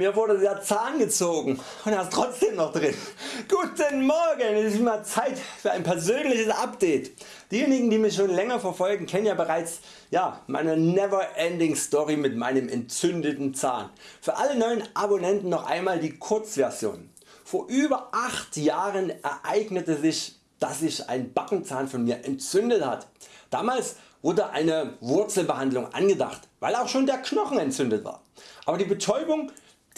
Mir wurde der Zahn gezogen und er ist trotzdem noch drin. Guten Morgen, es ist mal Zeit für ein persönliches Update. Diejenigen die mich schon länger verfolgen kennen ja bereits ja, meine never ending Story mit meinem entzündeten Zahn. Für alle neuen Abonnenten noch einmal die Kurzversion. Vor über 8 Jahren ereignete sich dass sich ein Backenzahn von mir entzündet hat. Damals wurde eine Wurzelbehandlung angedacht, weil auch schon der Knochen entzündet war. Aber die Betäubung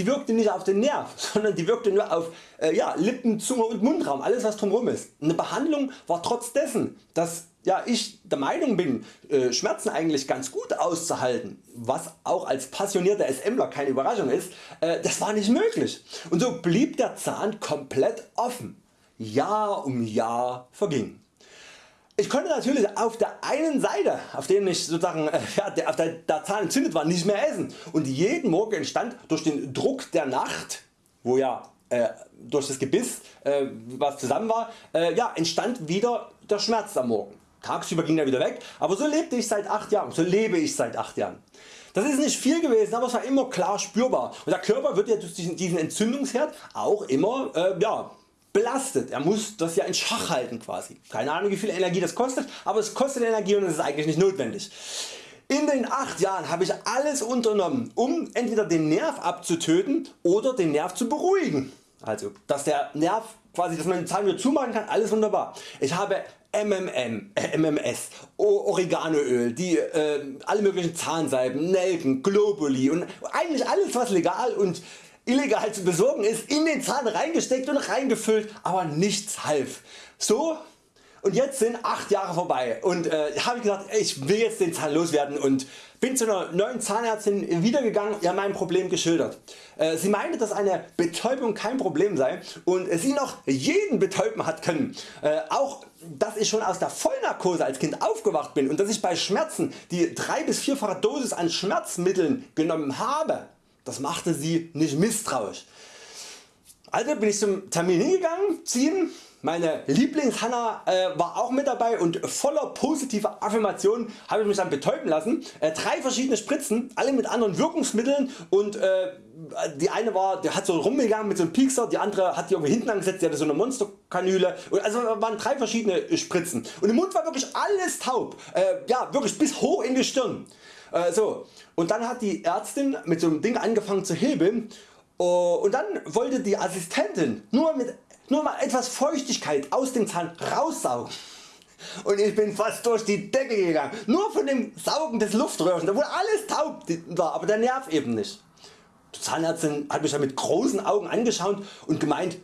die wirkte nicht auf den Nerv, sondern die wirkte nur auf äh, ja, Lippen, Zunge und Mundraum, alles was drumherum ist. Eine Behandlung war trotz dessen, dass ja, ich der Meinung bin äh, Schmerzen eigentlich ganz gut auszuhalten, was auch als passionierter SMler keine Überraschung ist, äh, das war nicht möglich. Und so blieb der Zahn komplett offen. Jahr um Jahr verging. Ich konnte natürlich auf der einen Seite, auf dem ich sozusagen äh, ja, auf der, der Zahn entzündet war, nicht mehr essen und jeden Morgen entstand durch den Druck der Nacht, wo ja äh, durch das Gebiss äh, was zusammen war, äh, ja, entstand wieder der Schmerz am Morgen. Tagsüber ging er wieder weg, aber so lebte ich seit 8 Jahren, so lebe ich seit 8 Jahren. Das ist nicht viel gewesen, aber es war immer klar spürbar und der Körper wird ja durch diesen Entzündungsherd auch immer äh, ja, belastet. Er muss das ja in Schach halten quasi. Keine Ahnung wie viel Energie das kostet, aber es kostet Energie und es ist eigentlich nicht notwendig. In den 8 Jahren habe ich alles unternommen um entweder den Nerv abzutöten oder den Nerv zu beruhigen. Also dass der Nerv quasi dass man den Zahn wieder zumachen kann, alles wunderbar. Ich habe MMM, äh, MMS, Oreganoöl, die, äh, alle möglichen Zahnsalben, Nelken, Globuli und eigentlich alles was legal und illegal zu besorgen ist in den Zahn reingesteckt und reingefüllt, aber nichts half. So und jetzt sind 8 Jahre vorbei und äh, habe gesagt ich will jetzt den Zahn loswerden und bin zu einer neuen Zahnärztin wiedergegangen, ihr mein Problem geschildert. Äh, sie meinte dass eine Betäubung kein Problem sei und sie noch jeden betäuben hat können. Äh, auch dass ich schon aus der Vollnarkose als Kind aufgewacht bin und dass ich bei Schmerzen die 3 bis 4fache Dosis an Schmerzmitteln genommen habe das machte sie nicht misstrauisch. Also bin ich zum Termin hingegangen, ziehen, meine Lieblingshanna äh, war auch mit dabei und voller positiver Affirmationen habe ich mich dann betäuben lassen. Äh, drei verschiedene Spritzen, alle mit anderen Wirkungsmitteln und äh, die eine war, der hat so rumgegangen mit so einem Piekser, die andere hat die irgendwie hinten angesetzt, die hatte so eine Monsterkanüle. Also waren drei verschiedene Spritzen und im Mund war wirklich alles taub, äh, ja wirklich bis hoch in die Stirn. Äh, so. Und dann hat die Ärztin mit so einem Ding angefangen zu hebeln oh, und dann wollte die Assistentin nur, mit, nur mal etwas Feuchtigkeit aus dem Zahn raussaugen. Und ich bin fast durch die Decke gegangen, nur von dem Saugen des Luftröhrchens, obwohl alles taub war, aber der Nerv eben nicht. Die Zahnärztin hat mich dann mit großen Augen angeschaut und gemeint,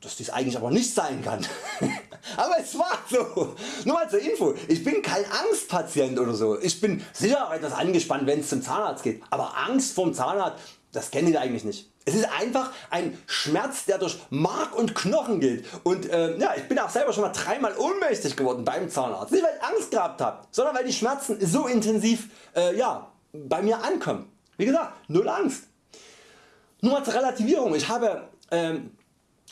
dass dies eigentlich aber nicht sein kann. aber es war so. Nur mal zur Info, ich bin kein Angstpatient oder so. Ich bin sicher etwas angespannt wenn es zum Zahnarzt geht, aber Angst vorm Zahnarzt das kennen die eigentlich nicht. Es ist einfach ein Schmerz der durch Mark und Knochen geht und äh, ja, ich bin auch selber schon mal dreimal ohnmächtig geworden beim Zahnarzt. Nicht weil ich Angst gehabt habe, sondern weil die Schmerzen so intensiv äh, ja, bei mir ankommen. Wie gesagt, null Angst. Nur mal zur Relativierung. Ich habe ähm,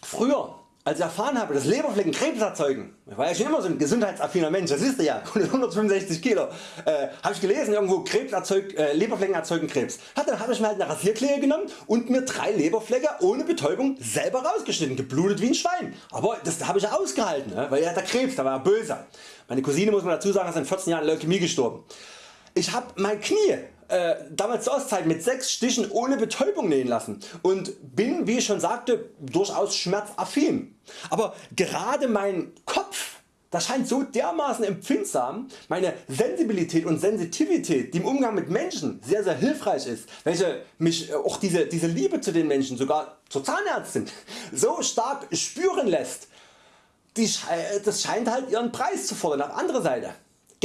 früher als ich erfahren habe dass Leberflecken Krebs erzeugen, ich war ja schon immer so ein gesundheitsaffiner Mensch, das wisst ja, 165 Kilo, äh, habe ich gelesen irgendwo Krebs erzeugt, äh, Leberflecken erzeugen Krebs. Dann habe ich mir halt eine Rasierklinge genommen und mir drei Leberflecke ohne Betäubung selber rausgeschnitten, geblutet wie ein Schwein. Aber das habe ich ausgehalten, ne? weil er hat Krebs, da war er böse. Meine Cousine muss man dazu sagen ist in 14 Jahren Leukämie gestorben. Ich habe mein Knie äh, damals zur Ostzeit mit 6 Stichen ohne Betäubung nähen lassen und bin wie ich schon sagte durchaus schmerzaffin. Aber gerade mein Kopf das scheint so dermaßen empfindsam, meine Sensibilität und Sensitivität die im Umgang mit Menschen sehr sehr hilfreich ist, welche mich äh, auch diese, diese Liebe zu den Menschen sogar zur Zahnärztin so stark spüren lässt, die, das scheint halt ihren Preis zu fordern auf andere Seite.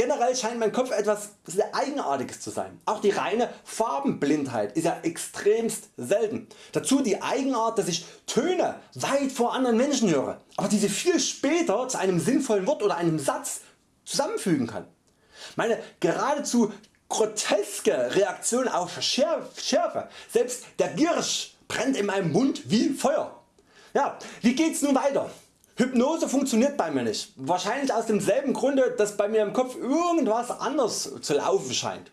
Generell scheint mein Kopf etwas sehr Eigenartiges zu sein. Auch die reine Farbenblindheit ist ja extremst selten. Dazu die Eigenart dass ich Töne weit vor anderen Menschen höre, aber diese viel später zu einem sinnvollen Wort oder einem Satz zusammenfügen kann. Meine geradezu groteske Reaktion auf Schärfe, selbst der Giersch brennt in meinem Mund wie Feuer. Ja, wie geht's nun weiter? Hypnose funktioniert bei mir nicht. Wahrscheinlich aus demselben Grunde dass bei mir im Kopf irgendwas anders zu laufen scheint.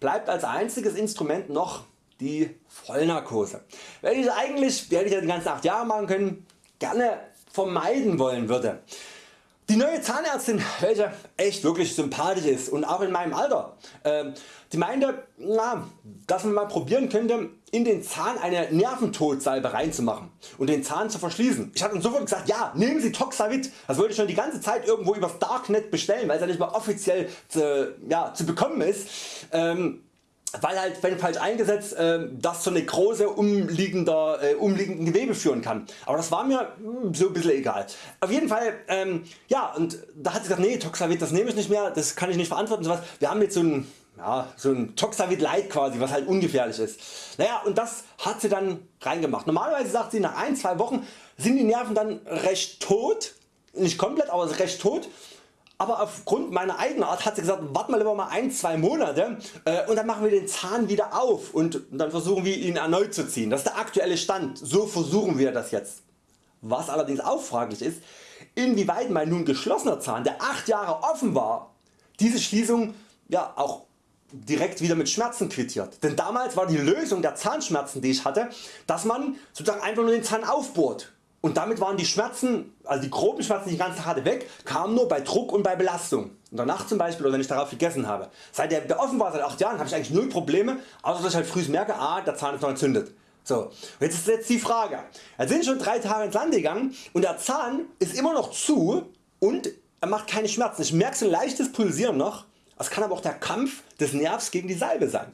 Bleibt als einziges Instrument noch die Vollnarkose, welche ich eigentlich, die hätte ich ja die ganzen 8 Jahre machen können, gerne vermeiden wollen würde. Die neue Zahnärztin, welche echt wirklich sympathisch ist und auch in meinem Alter, äh, die meinte, na, dass man mal probieren könnte in den Zahn eine Nerventodsalbe reinzumachen und den Zahn zu verschließen. Ich hatte sofort gesagt, ja nehmen Sie Toxavit, das wollte ich schon die ganze Zeit irgendwo übers Darknet bestellen, weil es ja nicht mal offiziell zu, ja, zu bekommen ist. Ähm, weil halt wenn falsch eingesetzt äh, das zu Nekrose umliegender, äh, umliegenden Gewebe führen kann. Aber das war mir mh, hm, so ein bisschen egal. Auf jeden Fall ähm, ja und da hat sie gesagt nee Toxavit das nehme ich nicht mehr, das kann ich nicht verantworten. Sowas. Wir haben jetzt so ein, ja, so ein Toxavit Light quasi was halt ungefährlich ist. Naja und das hat sie dann reingemacht. Normalerweise sagt sie nach ein, zwei Wochen sind die Nerven dann recht tot, nicht komplett aber recht tot aber aufgrund meiner Eigenart hat sie gesagt, warte mal lieber mal ein, zwei Monate äh, und dann machen wir den Zahn wieder auf und dann versuchen wir ihn erneut zu ziehen. Das ist der aktuelle Stand, so versuchen wir das jetzt. Was allerdings auch fraglich ist, inwieweit mein nun geschlossener Zahn, der 8 Jahre offen war, diese Schließung ja auch direkt wieder mit Schmerzen quittiert. Denn damals war die Lösung der Zahnschmerzen die ich hatte, dass man sozusagen einfach nur den Zahn aufbohrt und damit waren die Schmerzen, also die groben Schmerzen die ich ganz hatte weg, kamen nur bei Druck und bei Belastung. In der Nacht zum Beispiel oder wenn ich darauf gegessen habe. Seit der offen war seit 8 Jahren habe ich eigentlich null Probleme, außer dass ich halt früh merke, ah, der Zahn ist noch entzündet. So, jetzt ist jetzt die Frage. Jetzt sind schon 3 Tage ins Land gegangen und der Zahn ist immer noch zu und er macht keine Schmerzen. Ich merke so ein leichtes Pulsieren noch. Das kann aber auch der Kampf des Nervs gegen die Salbe sein.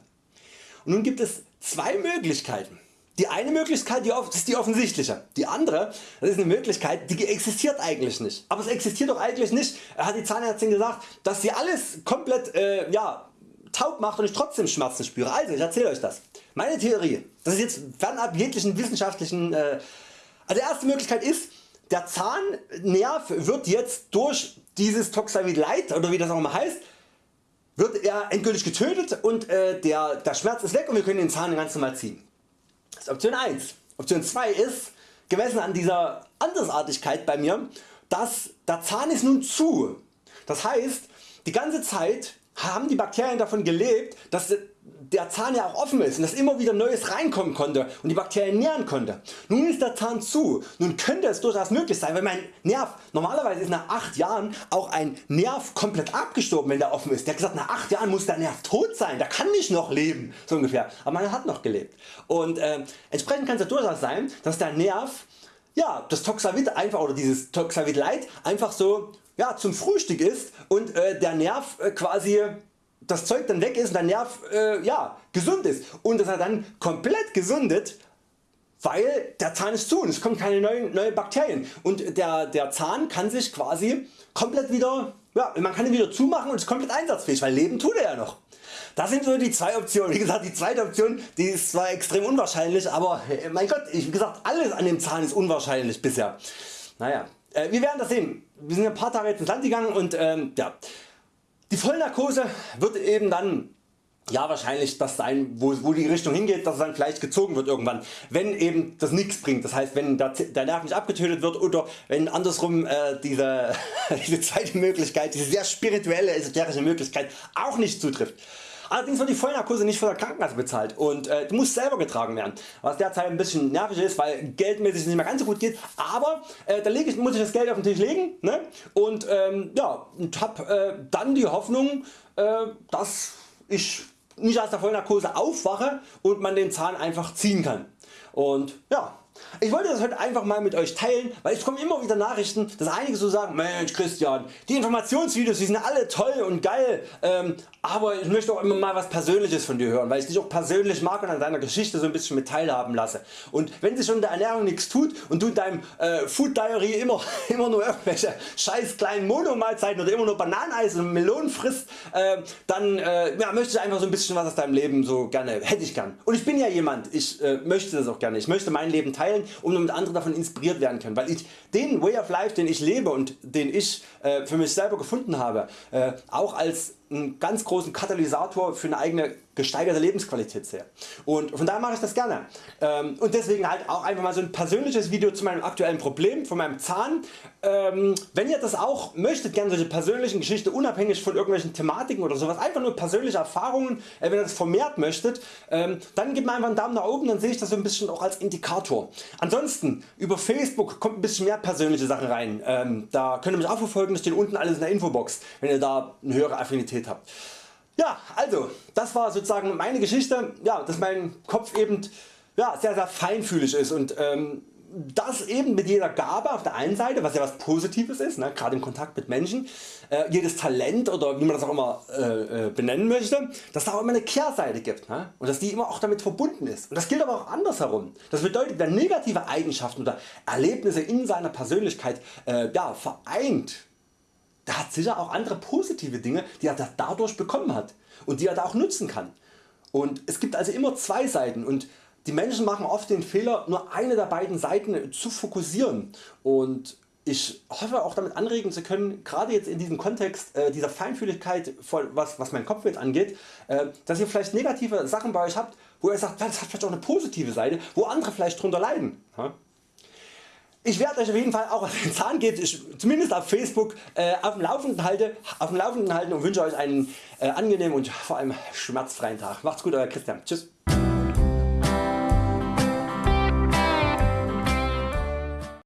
Und nun gibt es zwei Möglichkeiten. Die eine Möglichkeit die ist die offensichtliche, die andere das ist eine Möglichkeit die existiert eigentlich nicht. Aber es existiert doch eigentlich nicht, hat die Zahnärztin gesagt, dass sie alles komplett äh, ja, taub macht und ich trotzdem Schmerzen spüre. Also ich erzähle Euch das. Meine Theorie, das ist jetzt fernab jeglichen wissenschaftlichen... Äh, also die erste Möglichkeit ist, der Zahnnerv wird jetzt durch dieses Toxavid Light oder wie das auch immer heißt, wird er endgültig getötet und äh, der, der Schmerz ist weg und wir können den Zahn ganz normal ziehen. Ist Option 1. Option 2 ist, gemessen an dieser Andersartigkeit bei mir, dass der Zahn ist nun zu. Das heißt, die ganze Zeit haben die Bakterien davon gelebt, dass der Zahn ja auch offen ist und dass immer wieder Neues reinkommen konnte und die Bakterien nähren konnte. Nun ist der Zahn zu. Nun könnte es durchaus möglich sein, weil mein Nerv, normalerweise ist nach 8 Jahren auch ein Nerv komplett abgestorben wenn der offen ist. Der hat gesagt nach 8 Jahren muss der Nerv tot sein, der kann nicht noch leben so ungefähr. Aber man hat noch gelebt. Und äh, entsprechend kann es ja durchaus sein dass der Nerv ja, das Toxavit einfach oder dieses Toxavit Light einfach so ja, zum Frühstück ist und äh, der Nerv äh, quasi das Zeug dann weg ist und der Nerv äh, ja, gesund ist und dass er dann komplett gesundet weil der Zahn ist zu und es kommen keine neuen neue Bakterien und der, der Zahn kann sich quasi komplett wieder, ja, man kann ihn wieder zumachen und ist komplett einsatzfähig, weil leben tut er ja noch. Das sind so die zwei Optionen. Wie gesagt die zweite Option die ist zwar extrem unwahrscheinlich, aber äh, mein Gott, wie gesagt alles an dem Zahn ist unwahrscheinlich bisher. Naja, äh, wir werden das sehen. Wir sind ein paar Tage jetzt ins Land gegangen und ähm, ja, die Vollnarkose wird eben dann ja wahrscheinlich das sein wo, wo die Richtung hingeht, dass es dann vielleicht gezogen wird irgendwann, wenn eben das nichts bringt. Das heißt wenn der, der Nerv nicht abgetötet wird oder wenn andersrum äh, diese, diese zweite Möglichkeit, diese sehr spirituelle esoterische Möglichkeit auch nicht zutrifft. Allerdings wird die Vollnarkose nicht von der Krankenkasse bezahlt und äh, du musst selber getragen werden, was derzeit ein bisschen nervig ist, weil geldmäßig nicht mehr ganz so gut geht, aber äh, da ich, muss ich das Geld auf den Tisch legen ne? und, ähm, ja, und hab äh, dann die Hoffnung, äh, dass ich nicht aus der Vollnarkose aufwache und man den Zahn einfach ziehen kann. Und ja, ich wollte das heute einfach mal mit Euch teilen, weil es kommen immer wieder Nachrichten, dass einige so sagen, Mensch Christian, die Informationsvideos die sind alle toll und geil, ähm, aber ich möchte auch immer mal was Persönliches von dir hören, weil ich dich auch persönlich mag und an deiner Geschichte so ein bisschen mit teilhaben lasse. Und wenn sich schon der Ernährung nichts tut und du in deinem äh, Food Diary immer, immer nur irgendwelche scheiß kleinen Monomahlzeiten oder immer nur Bananeneis und Melonen frisst, äh, dann äh, ja, möchte ich einfach so ein bisschen was aus deinem Leben so gerne, hätte ich gern. Und ich bin ja jemand, ich äh, möchte das auch gerne, ich möchte mein Leben teilen teilen, um damit andere davon inspiriert werden können, weil ich den Way of Life den ich lebe und den ich äh, für mich selber gefunden habe, äh, auch als einen ganz großen Katalysator für eine eigene gesteigerte Lebensqualität sehe. Und von daher mache ich das gerne. Ähm, und deswegen halt auch einfach mal so ein persönliches Video zu meinem aktuellen Problem, von meinem Zahn. Ähm, wenn ihr das auch möchtet, gerne solche persönlichen Geschichten unabhängig von irgendwelchen Thematiken oder sowas, einfach nur persönliche Erfahrungen, äh, wenn ihr das vermehrt möchtet, ähm, dann gebt mir einfach einen Daumen nach oben, dann sehe ich das so ein bisschen auch als Indikator. Ansonsten über Facebook kommt ein bisschen mehr persönliche Sachen rein. Da könnt ihr mich auch verfolgen, das steht unten alles in der Infobox, wenn ihr da eine höhere Affinität habt. Ja, also das war sozusagen meine Geschichte, ja, dass mein Kopf eben ja, sehr sehr feinfühlig ist und ähm, das eben mit jeder Gabe auf der einen Seite, was ja was Positives ist, ne, gerade im Kontakt mit Menschen, äh, jedes Talent oder wie man das auch immer äh, äh, benennen möchte, dass da auch immer eine Kehrseite gibt ne, und dass die immer auch damit verbunden ist. Und das gilt aber auch andersherum. Das bedeutet, wer negative Eigenschaften oder Erlebnisse in seiner Persönlichkeit äh, ja, vereint, der hat sicher auch andere positive Dinge die er dadurch bekommen hat und die er da auch nutzen kann. Und es gibt also immer zwei Seiten und die Menschen machen oft den Fehler nur eine der beiden Seiten zu fokussieren und ich hoffe auch damit anregen zu können, gerade jetzt in diesem Kontext äh, dieser Feinfühligkeit, was, was mein Kopf jetzt angeht, äh, dass ihr vielleicht negative Sachen bei Euch habt, wo ihr sagt, das hat vielleicht auch eine positive Seite, wo andere vielleicht drunter leiden. Ich werde Euch auf jeden Fall auch was den Zahn geht, zumindest auf Facebook äh, auf, dem Laufenden halte, auf dem Laufenden halten und wünsche Euch einen äh, angenehmen und vor allem schmerzfreien Tag. Macht's gut Euer Christian. Tschüss.